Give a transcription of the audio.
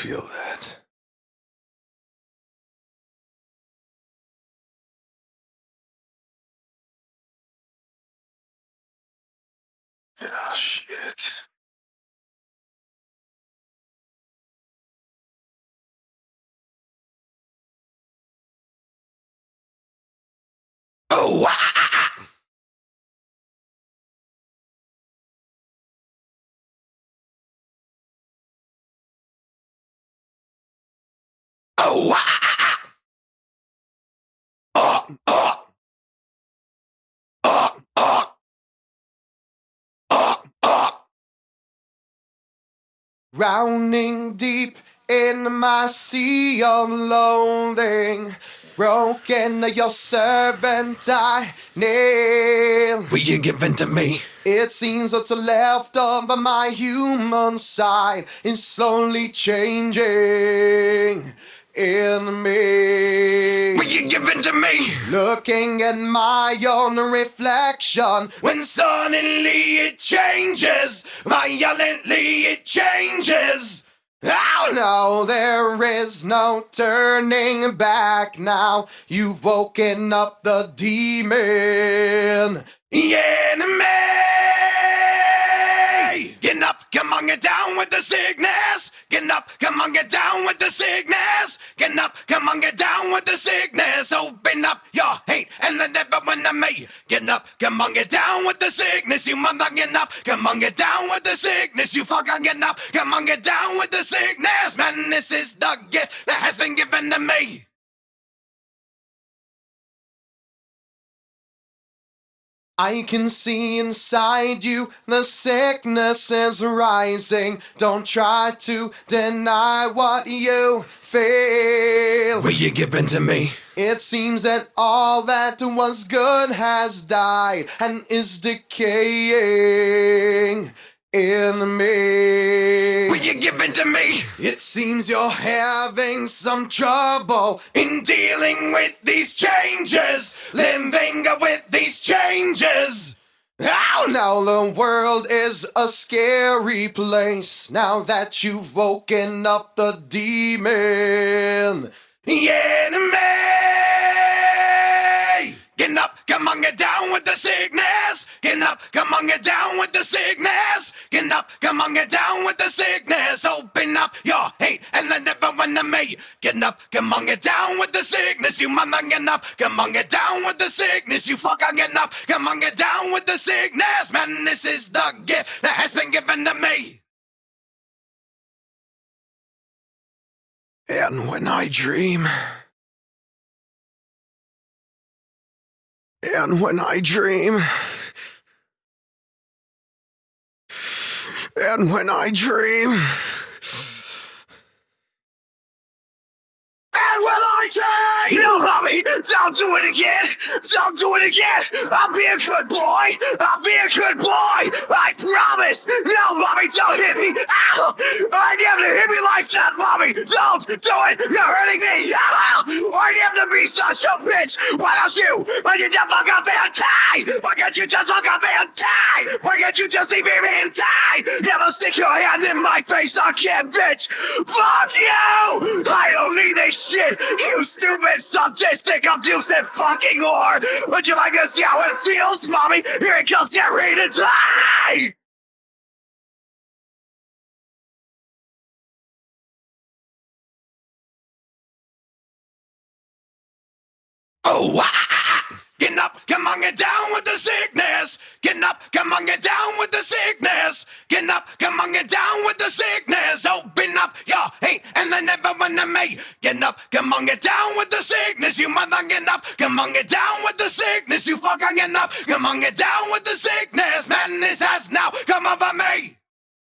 feel that. Ah, shit. Drowning deep in my sea of loathing. Broken, your servant I nail. Will you give in to me? It seems what's left of my human side is slowly changing in me. Will you give in to me? Looking at my own reflection when suddenly it changes. Violently it changes. Oh no, there is no turning back now. You've woken up the demon. Enemy! Get up, come on, get down with the sickness. Get up, get down with the sickness. Get up, come on, get down with the sickness. Open up your hate and let everyone to me. Get up, come on, get down with the sickness. You mother, get up, come on, get down with the sickness. You fucker, get up, come on, get down with the sickness. Man, this is the gift that has been given to me. I can see inside you the sickness is rising. Don't try to deny what you feel. Will you give in to me? It seems that all that was good has died and is decaying in me. Will you give in to me? It seems you're having some trouble in dealing with these changes, living with these changes. Oh now the world is a scary place now that you've woken up the demon. The enemy! Get up, come on, get down with the sickness. Get up, come on, get down with the sickness. Get up, come on, get down with the sickness. Open up your hate and let everyone to me. Get up, come on, get down with the sickness. You mother, get up, come on, get down with the sickness. You fucker, get up, come on, get down with the sickness. Man, this is the gift that has been given to me. And when I dream. And when I dream. And when I dream. And when I dream. No, mommy, don't do it again. Don't do it again. I'll be a good boy. I'll be a good boy. I promise. No, mommy, don't hit me. Ow! I never hit me like that, mommy. Don't do it. You're hurting me. Ow! I never be such a bitch. Why don't you? Why you just fuck up and die? Why can't you just fuck up and die? Why can't you just leave me and die? Never stick your hand in my face again, bitch. Fuck you! I don't need this shit. You stupid, sadistic, abusive fucking whore. Would you like to see how it feels, mommy? Here it comes. Get ready to die. Oh, ah, ah. Up, come on, get down with the sickness. Get up, come on, get down with the sickness. Get up, come on, get down with the sickness. Me. Get up, come on, get down with the sickness. You mother, get up, come on, get down with the sickness. You fucker, get up, come on, get down with the sickness. Madness has now come over me.